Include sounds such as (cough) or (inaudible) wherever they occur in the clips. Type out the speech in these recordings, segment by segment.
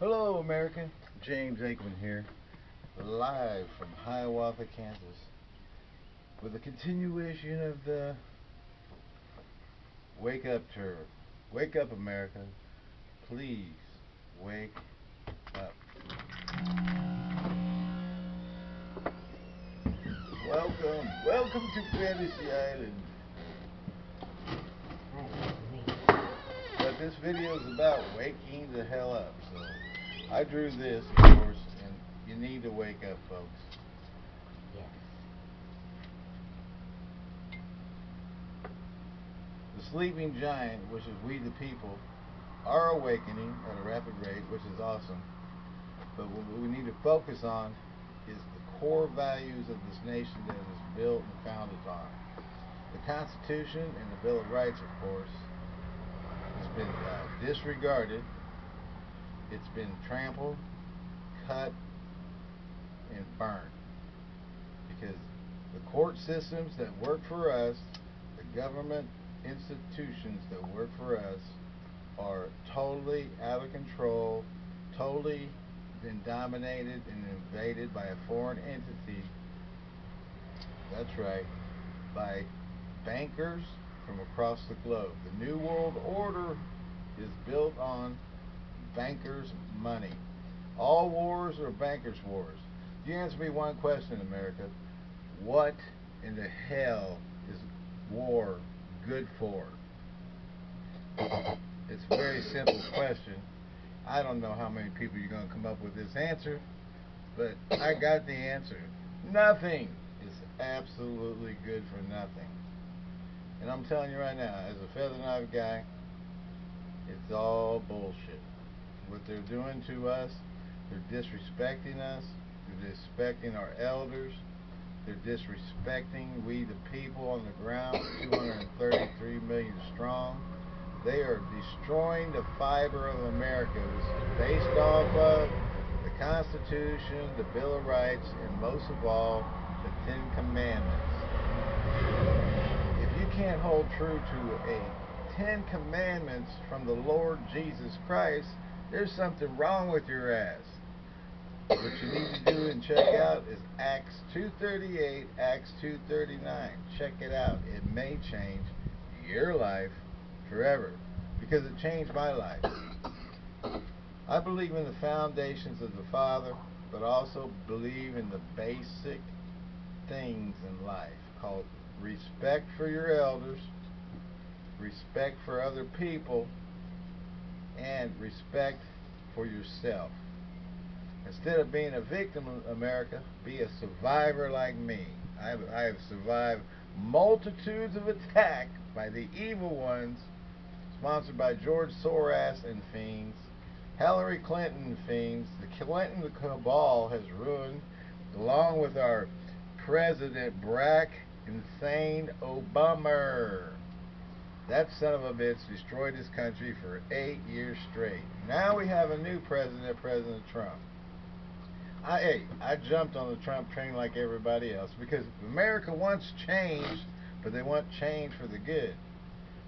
Hello, America. James Aikman here, live from Hiawatha, Kansas, with a continuation of the Wake Up Tour. Wake up, America. Please wake up. Welcome, welcome to Fantasy Island. But this video is about waking the hell up. So I drew this, of course, and you need to wake up, folks. Yes. The sleeping giant, which is we the people, are awakening at a rapid rate, which is awesome. But what we need to focus on is the core values of this nation that that is built and founded on. The Constitution and the Bill of Rights, of course, has been uh, disregarded. It's been trampled, cut, and burned. Because the court systems that work for us, the government institutions that work for us, are totally out of control, totally been dominated and invaded by a foreign entity. That's right, by bankers from across the globe. The New World Order is built on bankers' money. All wars are bankers' wars. You answer me one question, America. What in the hell is war good for? It's a very simple question. I don't know how many people you're going to come up with this answer, but I got the answer. Nothing is absolutely good for nothing. And I'm telling you right now, as a feather knife guy, it's all bullshit. What they're doing to us, they're disrespecting us, they're disrespecting our elders, they're disrespecting we the people on the ground, 233 million strong. They are destroying the fiber of America. Based off of the Constitution, the Bill of Rights, and most of all, the Ten Commandments. If you can't hold true to a Ten Commandments from the Lord Jesus Christ, there's something wrong with your ass. What you need to do and check out is Acts 238, Acts 239. Check it out. It may change your life forever because it changed my life. I believe in the foundations of the Father, but also believe in the basic things in life called respect for your elders, respect for other people, and respect for yourself. Instead of being a victim of America, be a survivor like me. I have, I have survived multitudes of attack by the evil ones, sponsored by George Soros and fiends, Hillary Clinton fiends. The Clinton cabal has ruined, along with our President Barack Insane Obama. That son of a bitch destroyed this country for eight years straight. Now we have a new president, President Trump. I, hey, I jumped on the Trump train like everybody else because America wants change, but they want change for the good.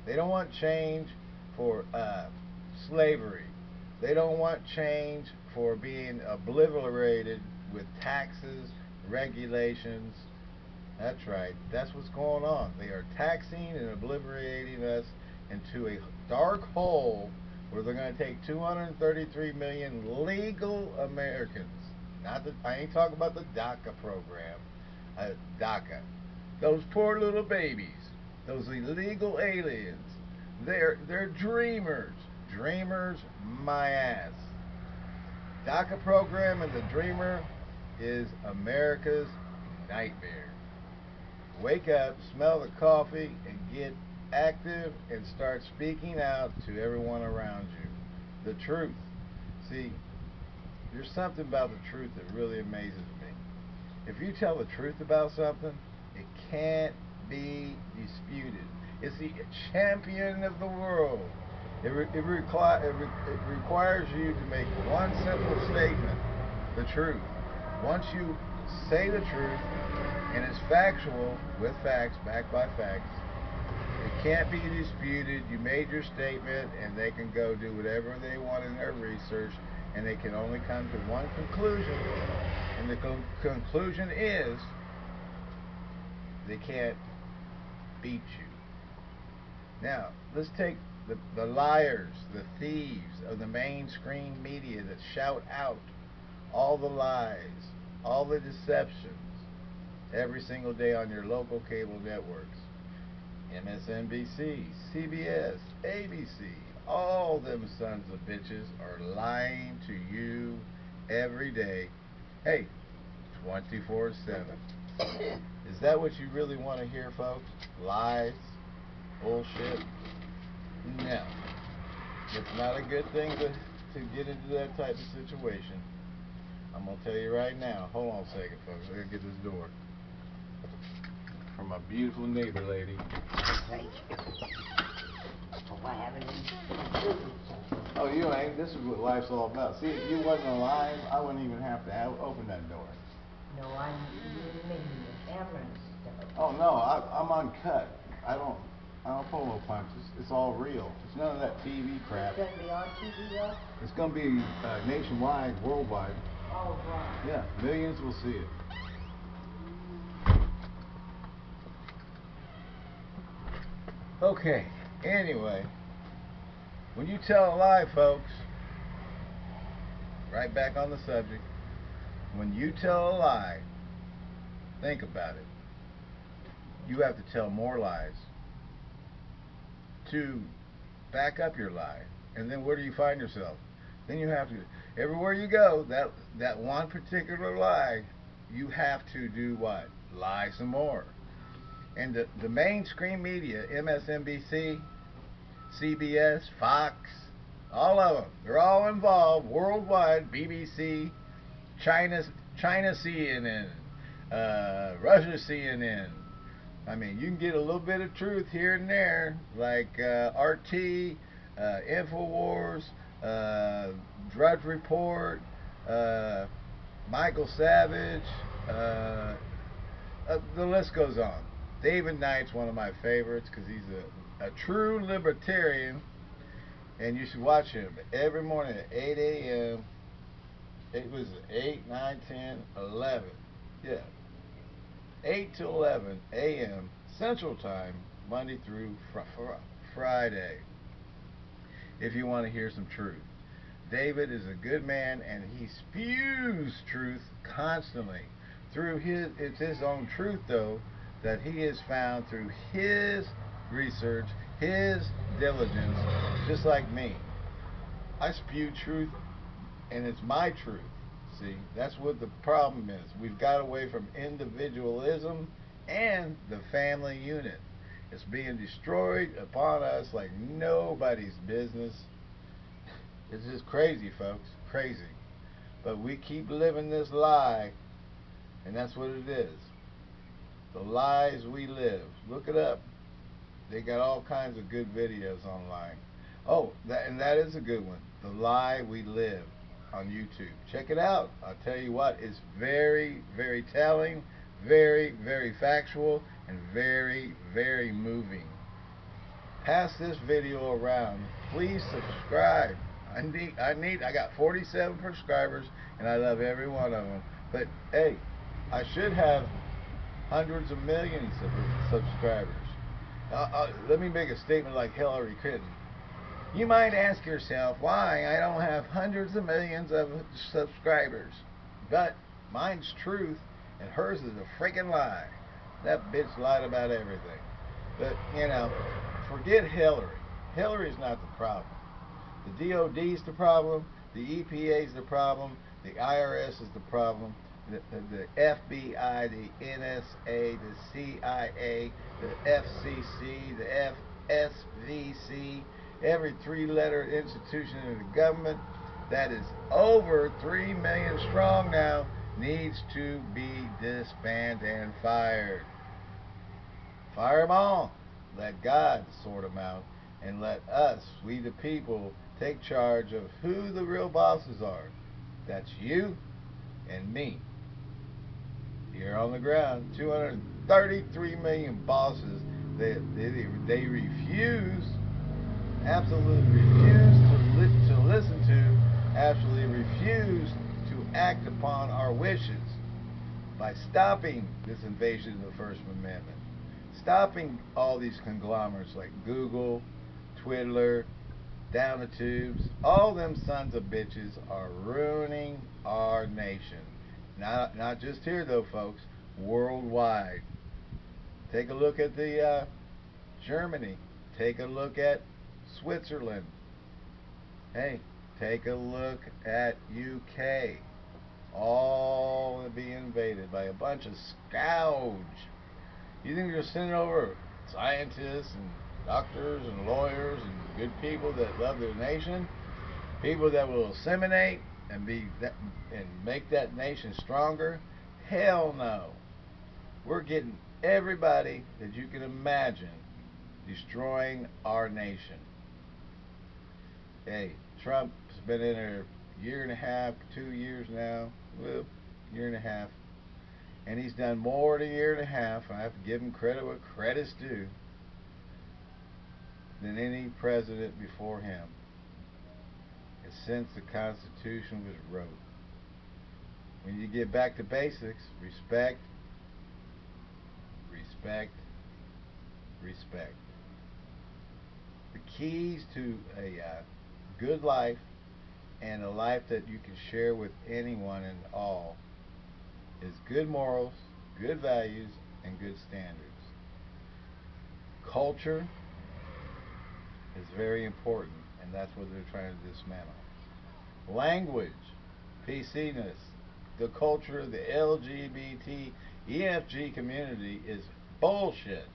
They don't want change for uh, slavery. They don't want change for being obliterated with taxes, regulations. That's right. That's what's going on. They are taxing and obliterating us into a dark hole where they're going to take 233 million legal Americans not the, I ain't talking about the DACA program. Uh, DACA. Those poor little babies. Those illegal aliens. They're they're dreamers. Dreamers, my ass. DACA program and the dreamer is America's nightmare. Wake up, smell the coffee, and get active and start speaking out to everyone around you. The truth. See, there's something about the truth that really amazes me. If you tell the truth about something, it can't be disputed. It's the champion of the world. It, re it, requi it, re it requires you to make one simple statement, the truth. Once you say the truth, and it's factual, with facts, backed by facts, it can't be disputed. You made your statement, and they can go do whatever they want in their research and they can only come to one conclusion, and the con- conclusion is they can't beat you. Now, let's take the, the liars, the thieves of the mainstream media that shout out all the lies, all the deceptions every single day on your local cable networks. MSNBC, CBS, ABC, all them sons of bitches are lying to you every day. Hey, 24 7. (coughs) Is that what you really want to hear, folks? Lies? Bullshit? No. It's not a good thing to, to get into that type of situation. I'm going to tell you right now. Hold on a second, folks. I got to get this door. From my beautiful neighbor lady. Thank you. Oh, I. Oh, you ain't. This is what life's all about. See, if you wasn't alive, I wouldn't even have to have, open that door. No, I'm meaning the camera and stuff. Oh no, I, I'm uncut. I don't, I don't pull no punches. It's all real. It's none of that TV crap. It's gonna be on TV though? It's gonna be uh, nationwide, worldwide. Oh, right. Yeah, millions will see it. Okay. Anyway, when you tell a lie, folks, right back on the subject. When you tell a lie, think about it. You have to tell more lies to back up your lie. And then where do you find yourself? Then you have to everywhere you go, that that one particular lie, you have to do what? Lie some more. And the, the mainstream media, MSNBC, CBS, Fox, all of them, they're all involved worldwide. BBC, China, China CNN, uh, Russia CNN. I mean, you can get a little bit of truth here and there, like uh, RT, uh, Infowars, uh, Drudge Report, uh, Michael Savage. Uh, uh, the list goes on. David Knight's one of my favorites because he's a, a true libertarian, and you should watch him every morning at 8 a.m. It was 8, 9, 10, 11. Yeah. 8 to 11 a.m. Central Time, Monday through fr- fr- Friday. If you want to hear some truth. David is a good man and he spews truth constantly. Through his it's his own truth though that he has found through his research, his diligence, just like me. I spew truth and it's my truth. See, that's what the problem is. We've got away from individualism and the family unit. It's being destroyed upon us like nobody's business. It's just crazy, folks. Crazy. But we keep living this lie, and that's what it is. The lies we live. Look it up. They got all kinds of good videos online. Oh, that, and that is a good one. The Lie We Live on YouTube. Check it out. I'll tell you what, it's very, very telling, very, very factual, and very, very moving. Pass this video around. Please subscribe. I need, I need, I got 47 subscribers, and I love every one of them. But hey, I should have hundreds of millions of subscribers. Uh, uh, let me make a statement like Hillary Clinton. You might ask yourself why I don't have hundreds of millions of subscribers. But mine's truth and hers is a freaking lie. That bitch lied about everything. But, you know, forget Hillary. Hillary's not the problem. The DOD's the problem. The EPA's the problem. The IRS is the problem. The, the, FBI, the NSA, the CIA, the FCC, the FSVC, every three letter institution in the government that is over 3 million strong now needs to be disbanded and fired. Fire them all. Let God sort them out and let us, we the people, take charge of who the real bosses are. That's you and me. Here on the ground, 233 million bosses. They, they, they refuse absolutely refuse to, li- to listen to absolutely refuse to act upon our wishes by stopping this invasion of the First Amendment, stopping all these conglomerates like Google, Twitter, down the tubes, all them sons of bitches are ruining our nation. Not not just here though, folks, worldwide. Take a look at the uh, Germany. Take a look at Switzerland. Hey, take a look at UK. All be invaded by a bunch of scouge. You think you're sending over scientists and doctors and lawyers and good people that love their nation, people that will assimilate and be that, and make that nation stronger? Hell no. We're getting everybody that you can imagine destroying our nation. Hey, Trump's been in there a year and a half, two years now, well, year and a half, and he's done more than a year and a half. I have to give him credit what credit's due than any president before him since the Constitution was wrote. When you get back to basics, respect, respect, respect. The keys to a uh, good life and a life that you can share with anyone and all is good morals, good values, and good standards. Culture is very important, and that's what they're trying to dismantle. Language, PC-ness, the culture of the LGBT, EFG community is bullshit.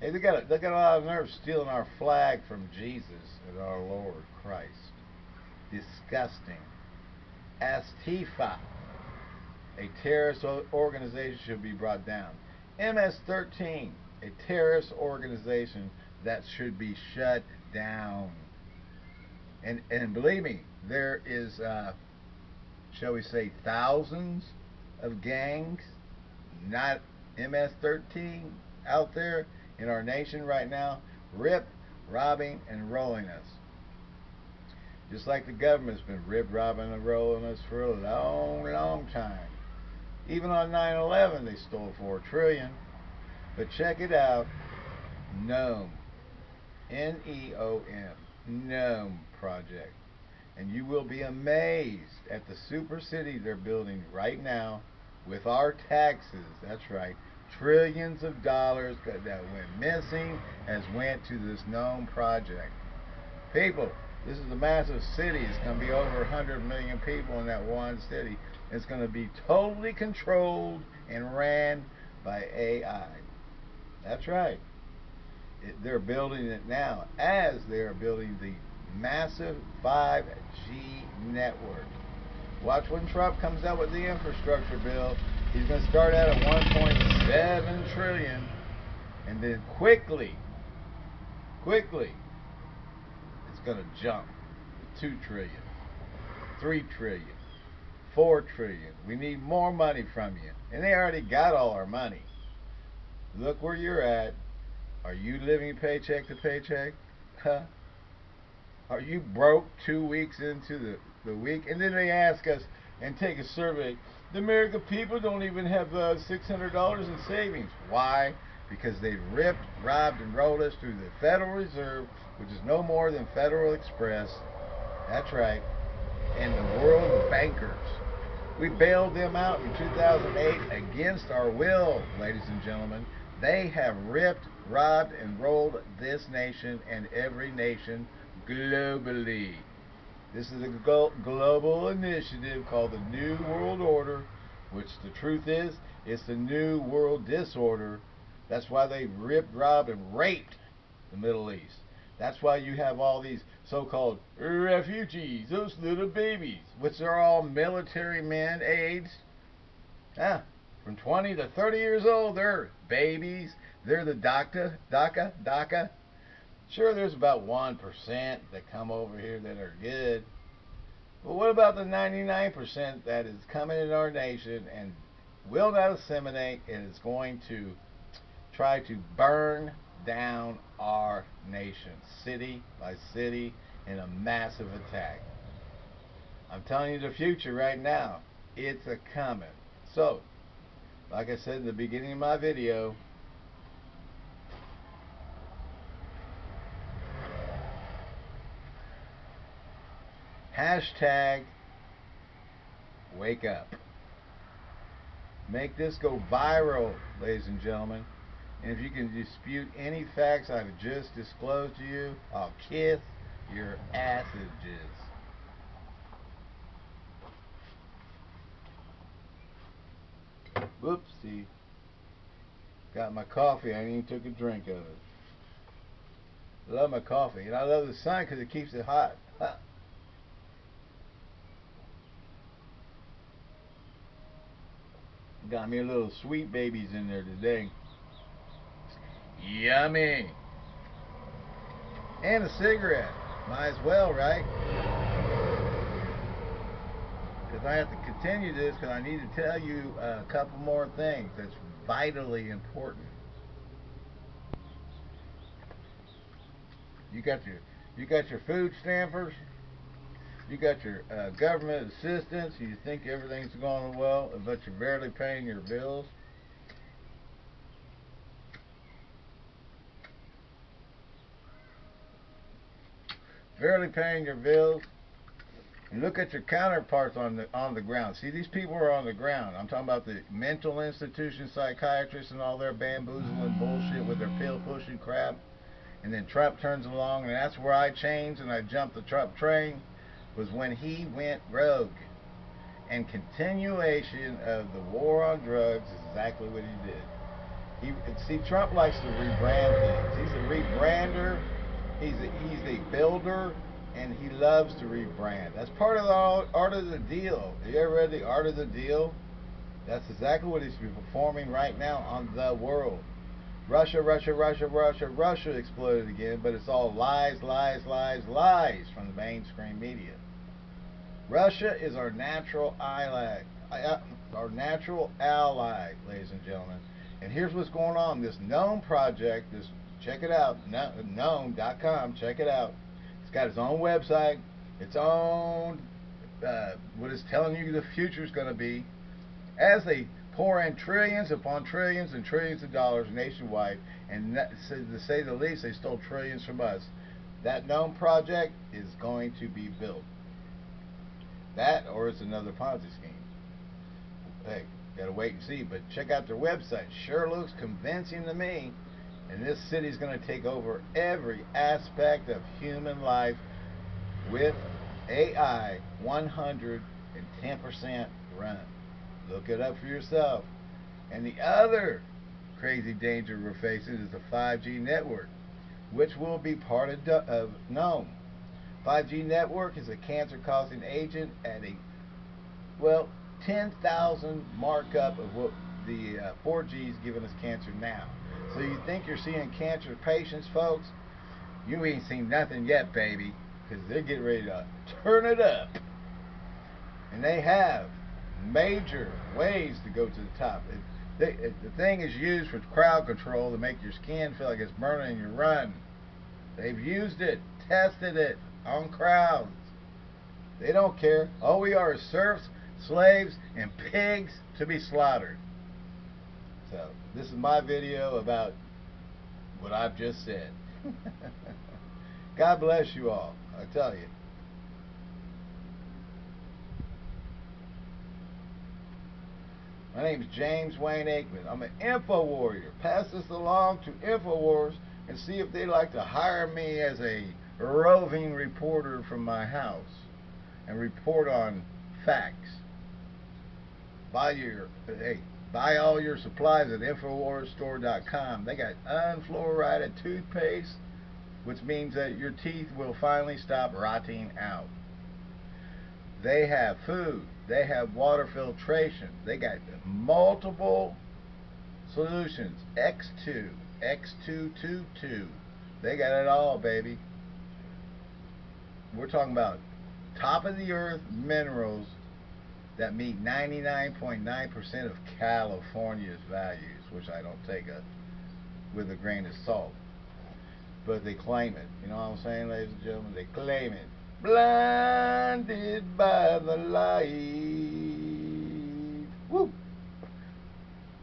Hey, they got a, they got a lot of nerve stealing our flag from Jesus and our Lord Christ. Disgusting. Antifa, a terrorist organization, should be brought down. MS-13, a terrorist organization that should be shut down. And and believe me, there is, uh, shall we say, thousands of gangs, not MS-13, out there in our nation right now, rip, robbing, and rolling us. Just like the government's been rip, robbing, and rolling us for a long, long time. Even on 9-11, they stole four trillion. But check it out, NEOM, N-E-O-M, NEOM project. And you will be amazed at the super city they're building right now with our taxes. That's right. Trillions of dollars that went missing has went to this NEOM project. People, this is a massive city. It's going to be over 100 million people in that one city. It's going to be totally controlled and ran by AI. That's right. They're building it now as they're building the massive 5G network. Watch when Trump comes out with the infrastructure bill. He's going to start out at 1.7 trillion and then quickly, quickly, it's going to jump to 2 trillion, 3 trillion, 4 trillion. We need more money from you. And they already got all our money. Look where you're at. Are you living paycheck to paycheck? Huh? Are you broke two weeks into the, the week? And then they ask us and take a survey. The American people don't even have uh, $600 in savings. Why? Because they ripped, robbed, and rolled us through the Federal Reserve, which is no more than Federal Express. That's right. And the world of bankers. We bailed them out in 2008 against our will, ladies and gentlemen. They have ripped, robbed, and rolled this nation and every nation globally. This is a global initiative called the New World Order, which the truth is, it's the New World Disorder. That's why they ripped, robbed, and raped the Middle East. That's why you have all these so-called refugees, those little babies, which are all military men aides. Ah, from 20 to 30 years old, they're babies. They're the DACA, DACA, DACA Sure, there's about 1% that come over here that are good. But what about the 99% that is coming in our nation and will not assimilate and is going to try to burn down our nation, city by city, in a massive attack? I'm telling you the future right now. It's a coming. So, like I said in the beginning of my video, hashtag wake up. Make this go viral, ladies and gentlemen. And if you can dispute any facts I've just disclosed to you, I'll kiss your assages. Whoopsie. Got my coffee. I even took a drink of it. Love my coffee. And I love the sun because it keeps it hot. (laughs) Got me a little sweet babies in there today. Yummy. And a cigarette. Might as well, right? Because I have to continue this because I need to tell you a couple more things that's vitally important. You got your you got your food stampers. You got your uh, government assistance. You think everything's going well, but you're barely paying your bills. Barely paying your bills. And look at your counterparts on the on the ground. See, these people are on the ground. I'm talking about the mental institution psychiatrists and all their bamboozling bullshit with their pill pushing crap. And then Trump turns along, and that's where I change and I jump the Trump train. Was when he went rogue. And continuation of the war on drugs is exactly what he did. He see Trump likes to rebrand things. He's a rebrander. He's a, he's a builder and he loves to rebrand. That's part of the art of the deal. Have you ever read the art of the deal? That's exactly what he's performing right now on the world. Russia, Russia, Russia, Russia, Russia exploded again, but it's all lies, lies, lies, lies from the mainstream media. Russia is our natural ally, uh, our natural ally, ladies and gentlemen. And here's what's going on. This NEOM project, this check it out, neom.com, check it out. It's got its own website, its own uh, what is telling you the future is going to be. As they pour in trillions upon trillions and trillions of dollars nationwide, and to say the least, they stole trillions from us. That NEOM project is going to be built. That or it's another Ponzi scheme. Hey, gotta wait and see. But check out their website. Sure looks convincing to me. And this city's to take over every aspect of human life with AI 110% run. Look it up for yourself. And the other crazy danger we're facing is the 5G network, which will be part of, of NEOM. 5G network is a cancer-causing agent at a, well, 10,000 markup of what the uh, 4G is giving us cancer now. So you think you're seeing cancer patients, folks? You ain't seen nothing yet, baby, because they're getting ready to turn it up. And they have major ways to go to the top. It, they, it, the thing is used for crowd control to make your skin feel like it's burning and you run. They've used it, tested it on crowds. They don't care. All we are is serfs, slaves, and pigs to be slaughtered. So, this is my video about what I've just said. (laughs) God bless you all. I tell you. My name is James Wayne Aikman. I'm an info warrior. Pass this along to InfoWars and see if they'd like to hire me as a roving reporter from my house and report on facts. Buy your hey, buy all your supplies at InfoWarsStore.com. They got unfluoridated toothpaste, which means that your teeth will finally stop rotting out. They have food. They have water filtration. They got multiple solutions. X2, X222. They got it all, baby. We're talking about top of the earth minerals that meet 99.9% .9 of California's values, which I don't take a, with a grain of salt. But they claim it. You know what I'm saying, ladies and gentlemen? They claim it. blinded by the light. Woo!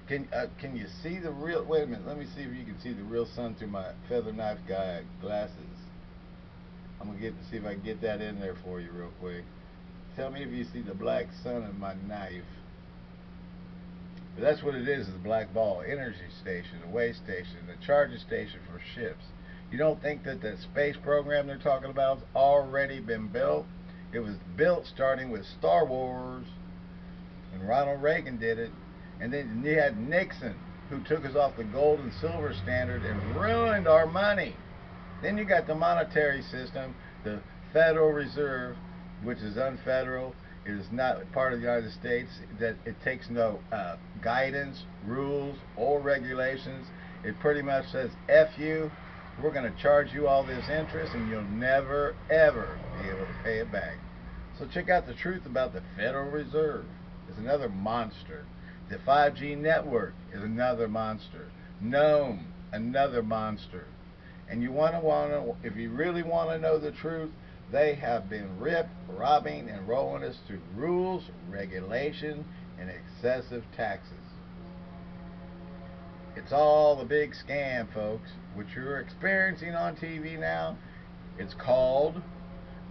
Can uh, can you see the real? Wait a minute. Let me see if you can see the real sun through my feather knife guy glasses. I'm gonna get see if I can get that in there for you real quick. Tell me if you see the black sun in my knife. But that's what it is, is the black ball energy station, the way station, the charging station for ships. You don't think that the space program they're talking about has already been built? It was built starting with Star Wars, and Ronald Reagan did it. And then you had Nixon, who took us off the gold and silver standard and ruined our money. Then you got the monetary system, the Federal Reserve, which is unfederal. It is not part of the United States. That it takes no uh, guidance, rules, or regulations. It pretty much says "f you." We're going to charge you all this interest, and you'll never ever be able to pay it back. So check out the truth about the Federal Reserve. It's another monster. The 5G network is another monster. NEOM, another monster. And you want to want to, if you really want to know the truth, they have been ripped, robbing, and rolling us through rules, regulation, and excessive taxes. It's all the big scam, folks. What you're experiencing on TV now, it's called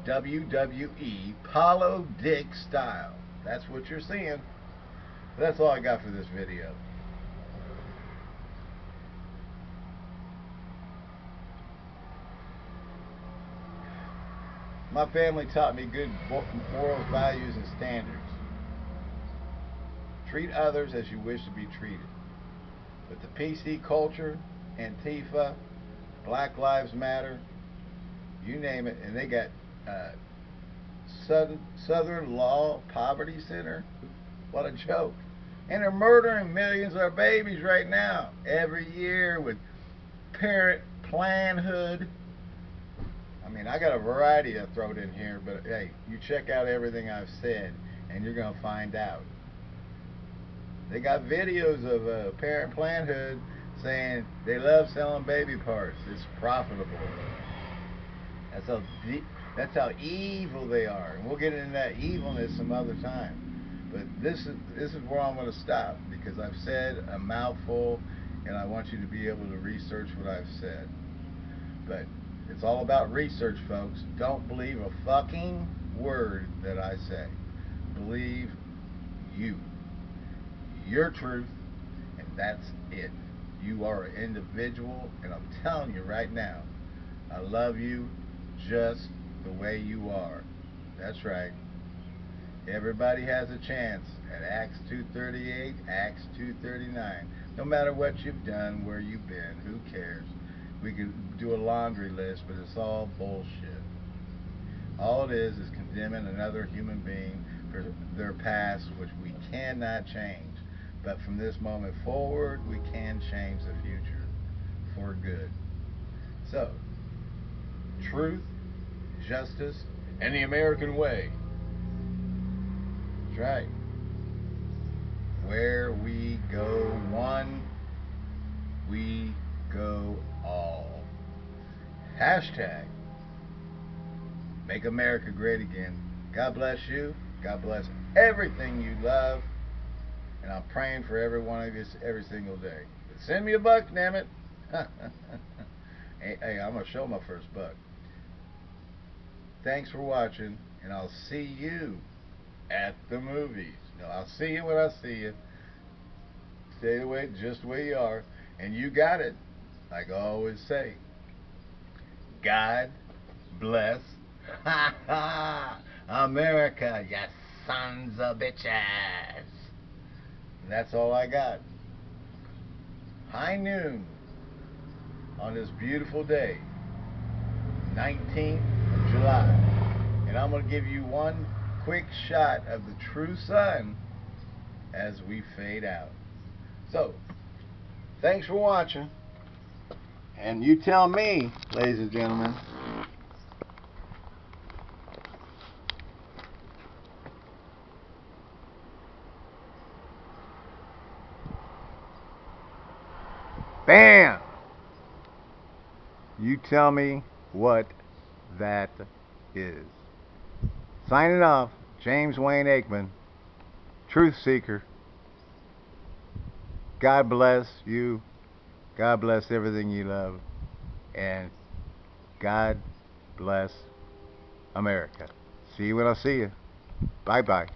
WWE Paulo Dick style. That's what you're seeing. That's all I got for this video. My family taught me good morals, values, and standards. Treat others as you wish to be treated. But the PC culture, Antifa, Black Lives Matter, you name it, and they got uh, Southern, Southern Law Poverty Center. What a joke. And they're murdering millions of our babies right now, every year with parent planhood. I I got a variety of throw in here, but hey, you check out everything I've said, and you're going to find out. They got videos of uh, parent planhood saying they love selling baby parts. It's profitable. That's how that's how evil they are, and we'll get into that evilness some other time. But this is this is where I'm going to stop because I've said a mouthful, and I want you to be able to research what I've said. But it's all about research, folks. Don't believe a fucking word that I say. Believe you. Your truth, and that's it. You are an individual, and I'm telling you right now, I love you just the way you are. That's right. Everybody has a chance at Acts 238, Acts 239. No matter what you've done, where you've been, who cares? We could do a laundry list, but it's all bullshit. All it is is condemning another human being for their past, which we cannot change. But from this moment forward, we can change the future for good. So, truth, justice, and the American way. That's right. Where we go one, we go all. Hashtag Make America Great Again. God bless you. God bless everything you love. And I'm praying for every one of you every single day. But send me a buck, damn it. (laughs) hey, hey, I'm going to show my first buck. Thanks for watching, and I'll see you at the movies. No, I'll see you when I see you. Stay the way, just the way you are. And you got it, like I always say. God bless (laughs) America, you sons of bitches. And that's all I got. High noon on this beautiful day, 19th of July. And I'm going to give you one quick shot of the true sun as we fade out. So, thanks for watching. And you tell me, ladies and gentlemen, Bam! You tell me what that is. Signing off, James Wayne Aikman, Truth Seeker. God bless you. God bless everything you love. And God bless America. See you when I see you. Bye bye.